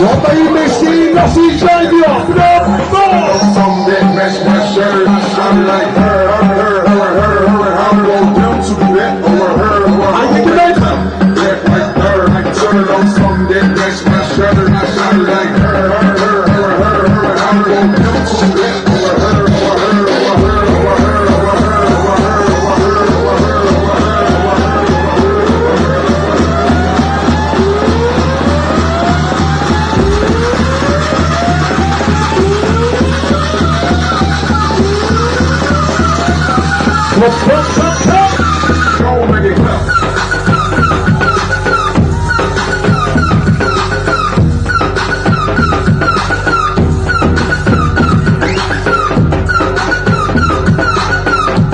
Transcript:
Jobba i Messina sin kärlek framåt! Som det mest pressure, I'm like her, her, her, her, her, I'm going to that over her, over her. I think it is. That right there, I turn on some that mest pressure, I'm like her, her, her, her, her, I'm going to that Let's go.